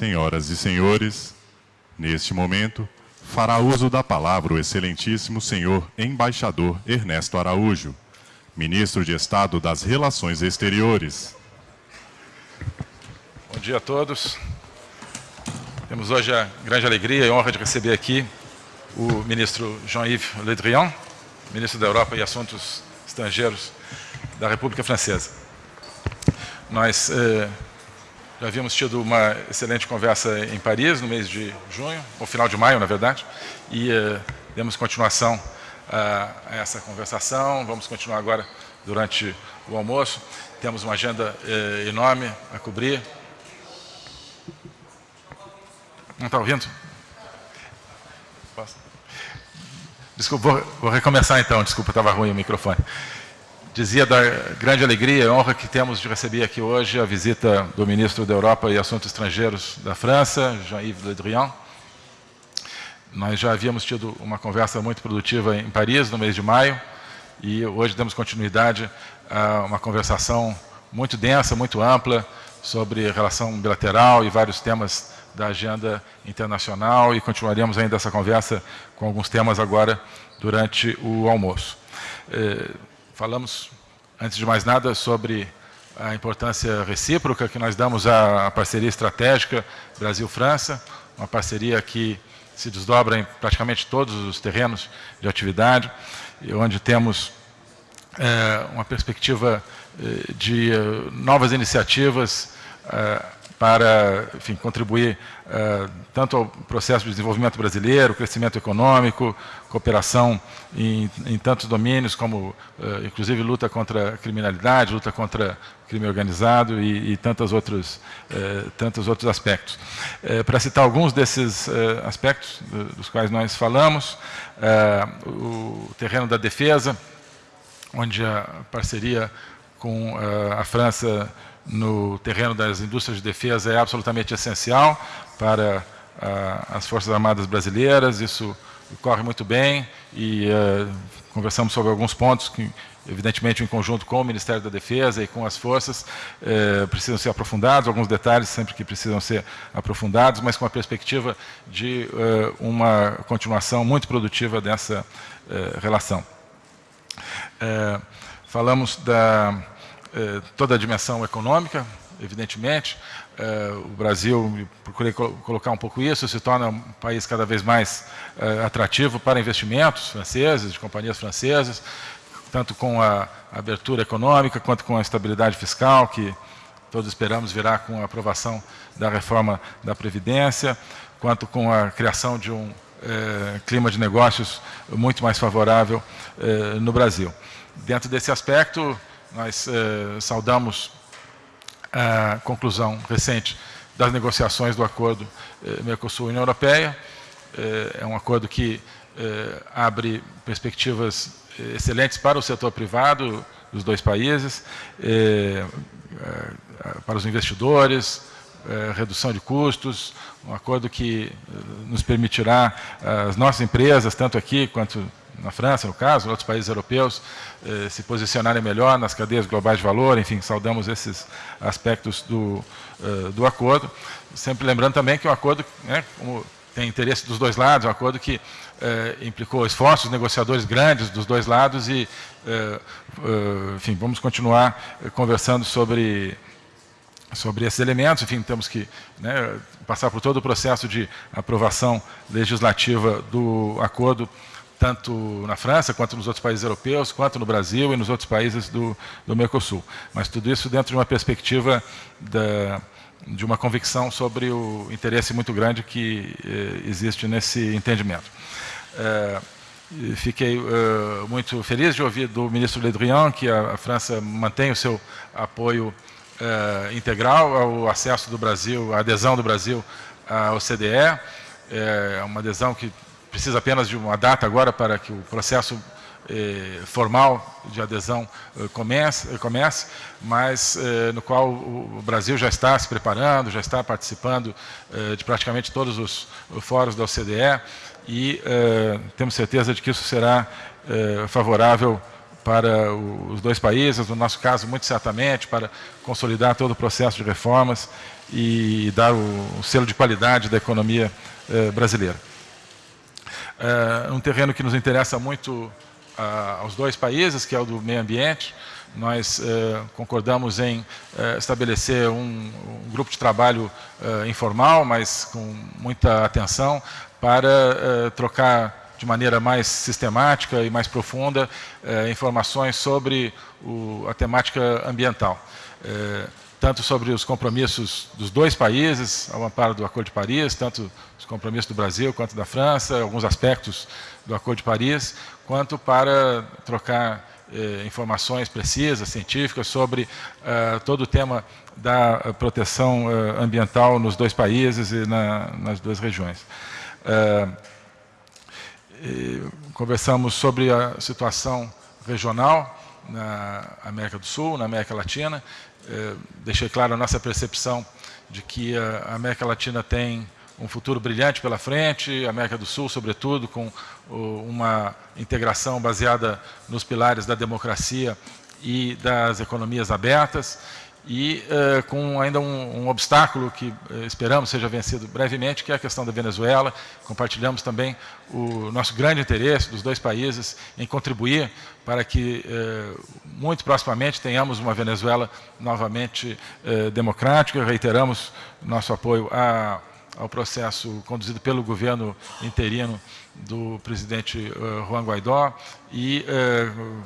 Senhoras e senhores, neste momento, fará uso da palavra o excelentíssimo senhor embaixador Ernesto Araújo, ministro de Estado das Relações Exteriores. Bom dia a todos. Temos hoje a grande alegria e honra de receber aqui o ministro Jean-Yves Le Drian, ministro da Europa e Assuntos Estrangeiros da República Francesa. Nós eh, já havíamos tido uma excelente conversa em Paris no mês de junho, ou final de maio, na verdade, e eh, demos continuação a, essa conversação. Vamos continuar agora durante o almoço. Temos uma agenda eh, enorme a cobrir. Não está ouvindo? Posso? Desculpa, vou, vou recomeçar então. Desculpa, estava ruim o microfone. Dizia da grande alegria e honra que temos de receber aqui hoje a visita do ministro da Europa e Assuntos Estrangeiros da França, Jean-Yves Le Drian. Nós já havíamos tido uma conversa muito produtiva em Paris, no mês de maio, e hoje damos continuidade a uma conversação muito densa, muito ampla, sobre relação bilateral e vários temas da agenda internacional e continuaremos ainda essa conversa com alguns temas agora durante o almoço. Eh, falamos, antes de mais nada, sobre a importância recíproca que nós damos à parceria estratégica Brasil-França, uma parceria que se desdobra em praticamente todos os terrenos de atividade, onde temos é, uma perspectiva eh, de novas iniciativas para enfim, contribuir uh, tanto ao processo de desenvolvimento brasileiro, crescimento econômico, cooperação em, em tantos domínios, como uh, inclusive luta contra a criminalidade, luta contra crime organizado e, e tantos, outros, tantos outros aspectos. para citar alguns desses aspectos dos quais nós falamos, o terreno da defesa, onde a parceria com a França no terreno das indústrias de defesa é absolutamente essencial para uh, as Forças Armadas brasileiras, isso corre muito bem e uh, conversamos sobre alguns pontos que, evidentemente, em conjunto com o Ministério da Defesa e com as forças, precisam ser aprofundados, alguns detalhes sempre que precisam ser aprofundados, mas com a perspectiva de uma continuação muito produtiva dessa relação. Falamos da eh, toda a dimensão econômica, evidentemente. Eh, o Brasil, procurei colocar um pouco isso, se torna um país cada vez mais eh, atrativo para investimentos franceses, de companhias francesas, tanto com a abertura econômica, quanto com a estabilidade fiscal, que todos esperamos virá com a aprovação da reforma da Previdência, quanto com a criação de um clima de negócios muito mais favorável no Brasil. Dentro desse aspecto, nós eh, saudamos a conclusão recente das negociações do acordo eh, Mercosul-União Europeia. Eh, é um acordo que eh, abre perspectivas eh, excelentes para o setor privado dos dois países, eh, para os investidores, redução de custos, um acordo que nos permitirá, as nossas empresas, tanto aqui quanto na França, no caso, outros países europeus, eh, se posicionarem melhor nas cadeias globais de valor, enfim, saudamos esses aspectos do, eh, do acordo. Sempre lembrando também que o acordo, né, como tem interesse dos dois lados, é um acordo que eh, implicou esforços negociadores grandes dos dois lados e, eh, eh, enfim, vamos continuar conversando sobre sobre esses elementos, enfim, temos que né, passar por todo o processo de aprovação legislativa do acordo tanto na França, quanto nos outros países europeus, quanto no Brasil e nos outros países do, do Mercosul. Mas tudo isso dentro de uma perspectiva da, de uma convicção sobre o interesse muito grande que eh, existe nesse entendimento. Eh, fiquei eh, muito feliz de ouvir do ministro Le Drian que a, a França mantém o seu apoio eh, integral ao acesso do Brasil, à adesão do Brasil à OCDE, é uma adesão que precisa apenas de uma data agora para que o processo eh, formal de adesão eh, comece, comece, mas eh, no qual o Brasil já está se preparando, já está participando eh, de praticamente todos os fóruns da OCDE e eh, temos certeza de que isso será eh, favorável para os dois países, no nosso caso, muito certamente, para consolidar todo o processo de reformas e dar o, selo de qualidade da economia eh, brasileira. É um terreno que nos interessa muito aos dois países, que é o do meio ambiente. Nós eh, concordamos em eh, estabelecer um, um, grupo de trabalho eh, informal, mas com muita atenção, para trocar de maneira mais sistemática e mais profunda informações sobre o, a temática ambiental tanto sobre os compromissos dos dois países, ao amparo do Acordo de Paris, tanto os compromissos do Brasil quanto da França, alguns aspectos do Acordo de Paris, quanto para trocar eh, informações precisas, científicas, sobre eh, todo o tema da proteção eh, ambiental nos dois países e na, nas duas regiões. Eh, conversamos sobre a situação regional na América do Sul, na América Latina, é, deixei claro a nossa percepção de que a América Latina tem um futuro brilhante pela frente, a América do Sul, sobretudo, com uma integração baseada nos pilares da democracia e das economias abertas e uh, com ainda um, um obstáculo que uh, esperamos seja vencido brevemente, que é a questão da Venezuela. Compartilhamos também o nosso grande interesse dos dois países em contribuir para que uh, muito proximamente tenhamos uma Venezuela novamente democrática. Reiteramos nosso apoio a, ao processo conduzido pelo governo interino do presidente Juan Guaidó e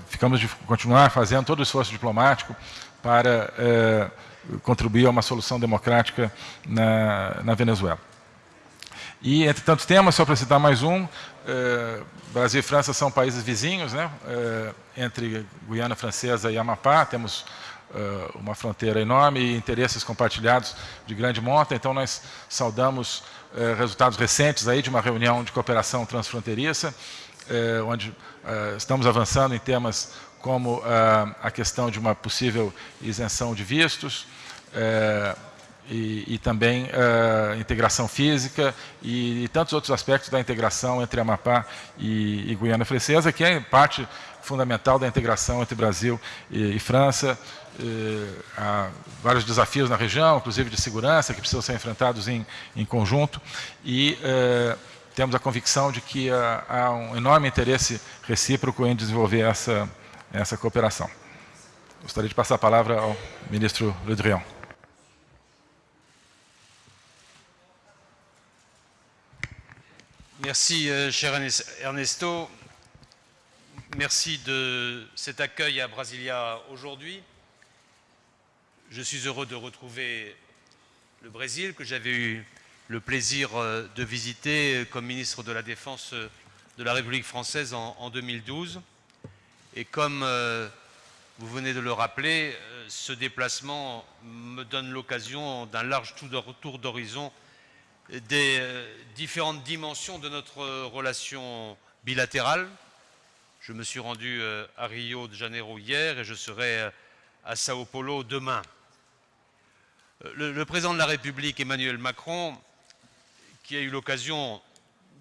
ficamos de continuar fazendo todo o esforço diplomático para eh, contribuir a uma solução democrática na, na, Venezuela. E, entre tantos temas, só para citar mais um, Brasil e França são países vizinhos, né? Entre Guiana Francesa e Amapá, temos uma fronteira enorme e interesses compartilhados de grande monta, então nós saudamos resultados recentes aí de uma reunião de cooperação transfronteiriça, onde estamos avançando em temas como a questão de uma possível isenção de vistos, eh, e, e, também uh, integração física e, e, tantos outros aspectos da integração entre Amapá e, e Guiana Francesa, que é parte fundamental da integração entre Brasil e, França. Uh, há vários desafios na região, inclusive de segurança, que precisam ser enfrentados em, em conjunto. E uh, temos a convicção de que há um enorme interesse recíproco em desenvolver essa essa coopération. Gostaria de passar a palavra ao ministro Le Drian. Merci, euh, cher Ernesto. Merci de cet accueil à Brasilia aujourd'hui. Je suis heureux de retrouver le Brésil, que j'avais eu le plaisir euh, de visiter comme ministre de la Défense euh, de la République française en, en 2012. Et comme euh, vous venez de le rappeler, euh, ce déplacement me donne l'occasion d'un large tour d'horizon des euh, différentes dimensions de notre relation bilatérale. Je me suis rendu à Rio de Janeiro hier et je serai à Sao Paulo demain. Le, le président de la République, Emmanuel Macron, qui a eu l'occasion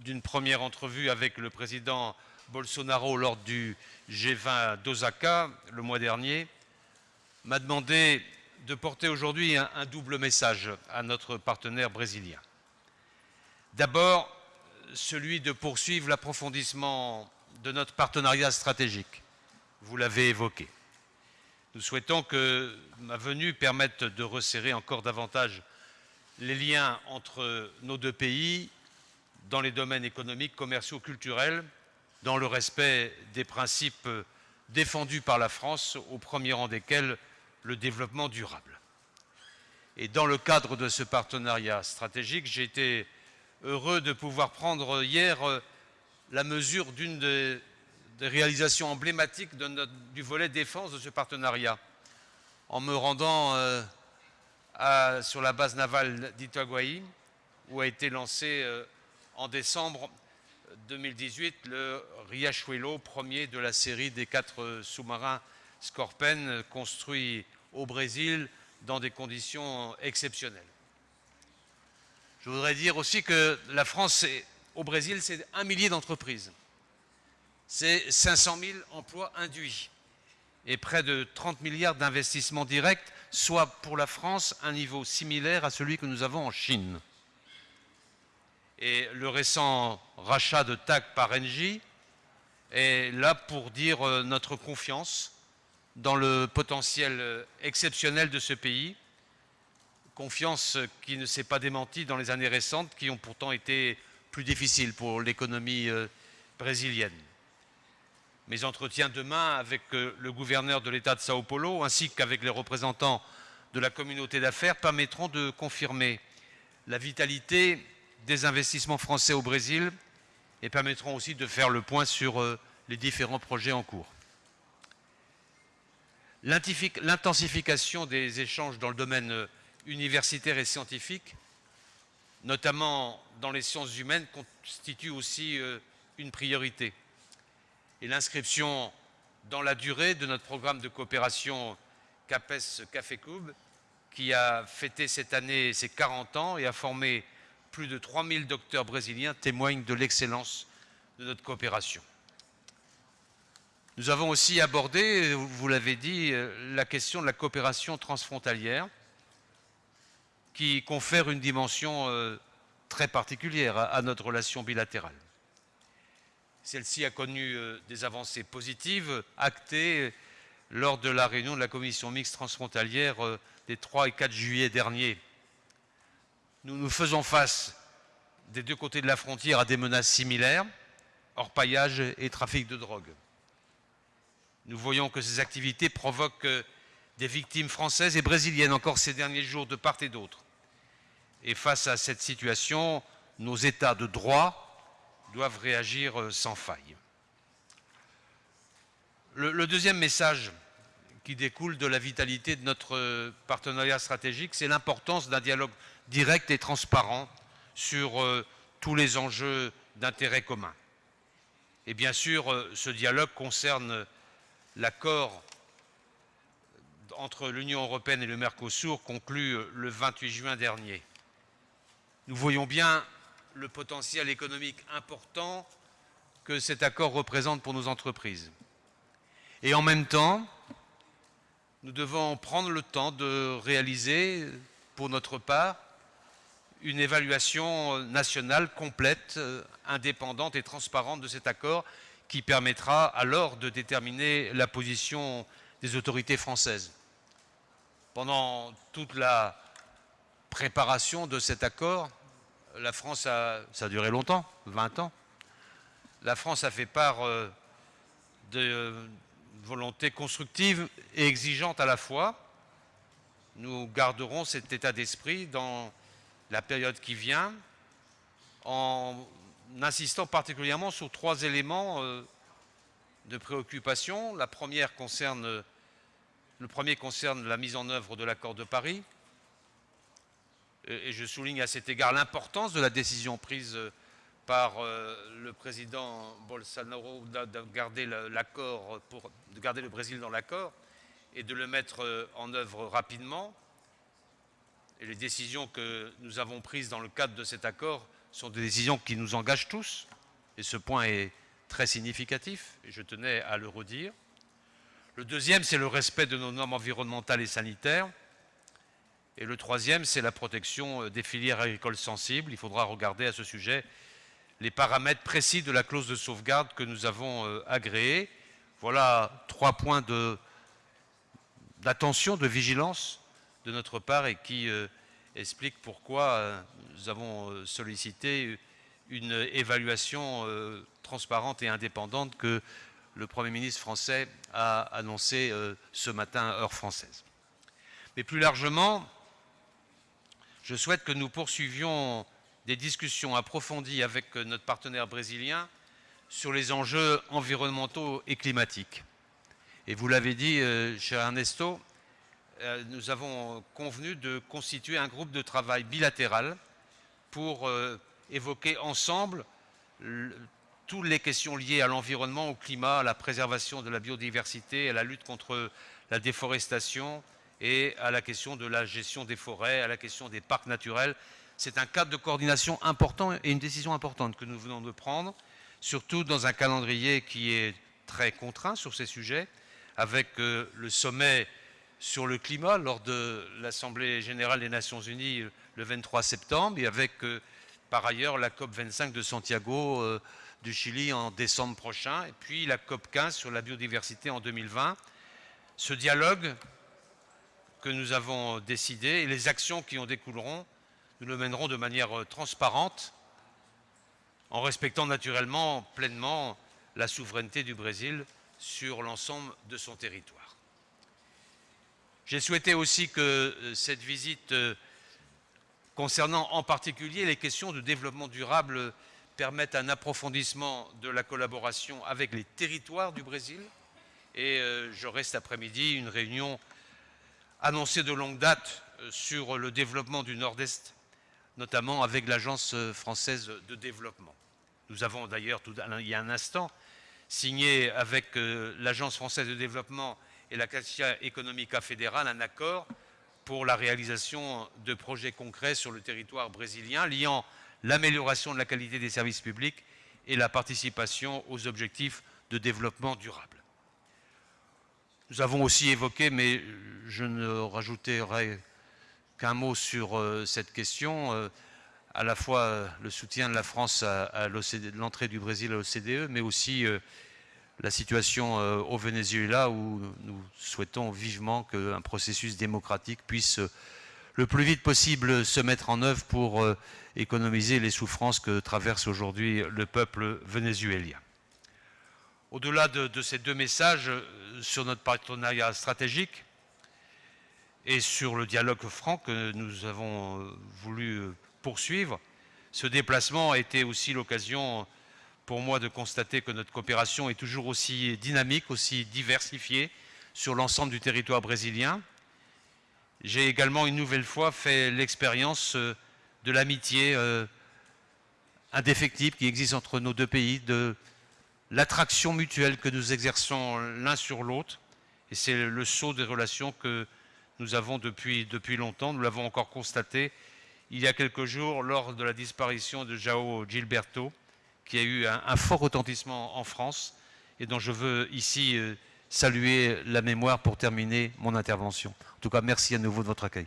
d'une première entrevue avec le président Bolsonaro lors du G20 d'Osaka le mois dernier, m'a demandé de porter aujourd'hui un, double message à notre partenaire brésilien. D'abord, celui de poursuivre l'approfondissement de notre partenariat stratégique. Vous l'avez évoqué. Nous souhaitons que ma venue permette de resserrer encore davantage les liens entre nos deux pays dans les domaines économiques, commerciaux, culturels, dans le respect des principes défendus par la France, au premier rang desquels le développement durable. Et dans le cadre de ce partenariat stratégique, j'ai été heureux de pouvoir prendre hier euh, la mesure d'une des, réalisations emblématiques du volet défense de ce partenariat, en me rendant euh, sur la base navale d'Itaguaí, où a été lancé euh, en décembre 2018 le Riachuelo, premier de la série des quatre sous-marins Scorpen construits au Brésil dans des conditions exceptionnelles. Je voudrais dire aussi que la France, au Brésil, c'est un millier d'entreprises. C'est 500 000 emplois induits. et près de 30 milliards d'investissements directs, soit pour la France un niveau similaire à celui que nous avons en Chine. Et le récent rachat de TAC par Engie est là pour dire euh, notre confiance dans le potentiel euh, exceptionnel de ce pays, confiance qui ne s'est pas démentie dans les années récentes, qui ont pourtant été plus difficiles pour l'économie euh, brésilienne. Mes entretiens demain avec euh, le gouverneur de l'État de Sao Paulo ainsi qu'avec les représentants de la communauté d'affaires permettront de confirmer la vitalité des investissements français au Brésil et permettront aussi de faire le point sur euh, les différents projets en cours. L'intensification des échanges dans le domaine euh, universitaire et scientifique, notamment dans les sciences humaines, constitue aussi une priorité et l'inscription dans la durée de notre programme de coopération CAPES Café Cube, qui a fêté cette année ses 40 ans et a formé plus de 3000 docteurs brésiliens, témoigne de l'excellence de notre coopération. Nous avons aussi abordé, vous l'avez dit, la question de la coopération transfrontalière, qui confère une dimension euh, très particulière à notre relation bilatérale. Celle-ci a connu euh, des avancées positives, actées lors de la réunion de la commission mixte transfrontalière euh, des 3 et 4 juillet dernier. Nous nous faisons face des deux côtés de la frontière à des menaces similaires, orpaillage et trafic de drogue. Nous voyons que ces activités provoquent euh, des victimes françaises et brésiliennes encore ces derniers jours de part et d'autre. Et face à cette situation, nos États de droit doivent réagir euh, sans faille. Le, deuxième message qui découle de la vitalité de notre euh, partenariat stratégique, c'est l'importance d'un dialogue direct et transparent sur euh, tous les enjeux d'intérêt commun. Et bien sûr, ce dialogue concerne l'accord entre l'Union européenne et le Mercosur conclu le 28 juin dernier. Nous voyons bien le potentiel économique important que cet accord représente pour nos entreprises. Et en même temps, nous devons prendre le temps de réaliser, pour notre part, une évaluation nationale complète, indépendante et transparente de cet accord qui permettra alors de déterminer la position des autorités françaises. Pendant toute la préparation de cet accord, la France a, ça a duré longtemps, 20 ans. La France a fait part euh, de euh, volonté constructive et exigeante à la fois. Nous garderons cet état d'esprit dans la période qui vient en insistant particulièrement sur trois éléments euh, de préoccupation. La première concerne, le premier concerne la mise en œuvre de l'accord de Paris, et je souligne à cet égard l'importance de la décision prise euh, par euh, le président Bolsonaro de garder le Brésil dans l'accord et de le mettre euh, en œuvre rapidement. Et les décisions que nous avons prises dans le cadre de cet accord sont des décisions qui nous engagent tous, et ce point est très significatif, et je tenais à le redire. Le deuxième, c'est le respect de nos normes environnementales et sanitaires. Et le troisième, c'est la protection euh, des filières agricoles sensibles. Il faudra regarder à ce sujet les paramètres précis de la clause de sauvegarde que nous avons euh, agréée. Voilà trois points d'attention, de, vigilance de notre part et qui euh, expliquent pourquoi nous avons sollicité une évaluation transparente et indépendante que le Premier ministre français a annoncé ce matin, heure française. Mais plus largement, je souhaite que nous poursuivions des discussions approfondies avec notre partenaire brésilien sur les enjeux environnementaux et climatiques. Et vous l'avez dit, euh, cher Ernesto, euh, nous avons convenu de constituer un groupe de travail bilatéral pour euh, évoquer ensemble toutes les questions liées à l'environnement, au climat, à la préservation de la biodiversité, à la lutte contre la déforestation, et à la question de la gestion des forêts, à la question des parcs naturels. C'est un cadre de coordination important et une décision importante que nous venons de prendre, surtout dans un calendrier qui est très contraint sur ces sujets, avec euh, le sommet sur le climat lors de l'Assemblée générale des Nations Unies euh, le 23 septembre et avec euh, par ailleurs la COP 25 de Santiago du Chili en décembre prochain et puis la COP 15 sur la biodiversité en 2020. Ce dialogue que nous avons décidé et les actions qui en découleront, nous le mènerons de manière transparente en respectant naturellement pleinement la souveraineté du Brésil sur l'ensemble de son territoire. J'ai souhaité aussi que euh, cette visite, euh, concernant en particulier les questions de développement durable, permette un approfondissement de la collaboration avec les territoires du Brésil. Et euh, j'aurai cet après-midi une réunion annoncée de longue date sur le développement du Nord-Est, notamment avec l'Agence française de développement. Nous avons d'ailleurs, il y a un instant, signé avec euh, l'Agence française de développement et la Caixa Economica fédérale un accord pour la réalisation de projets concrets sur le territoire brésilien liant l'amélioration de la qualité des services publics et la participation aux objectifs de développement durable. Nous avons aussi évoqué, mais je ne rajouterai qu'un mot sur euh, cette question, euh, à la fois euh, le soutien de la France à, l'entrée du Brésil à l'OCDE, mais aussi la situation au Venezuela où nous souhaitons vivement qu'un processus démocratique puisse le plus vite possible se mettre en œuvre pour économiser les souffrances que traverse aujourd'hui le peuple vénézuélien. Au-delà de, ces deux messages sur notre partenariat stratégique et sur le dialogue franc que nous avons voulu poursuivre. Ce déplacement a été aussi l'occasion pour moi de constater que notre coopération est toujours aussi dynamique, aussi diversifiée sur l'ensemble du territoire brésilien. J'ai également une nouvelle fois fait l'expérience euh, de l'amitié euh, indéfectible qui existe entre nos deux pays, de l'attraction mutuelle que nous exerçons l'un sur l'autre. Et c'est le saut des relations que nous avons depuis, depuis longtemps. Nous l'avons encore constaté il y a quelques jours lors de la disparition de Jao Gilberto, qui a eu un, fort retentissement en France et dont je veux ici euh, saluer la mémoire pour terminer mon intervention. En tout cas, merci à nouveau de votre accueil.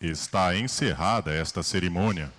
Está encerrada esta cerimônia.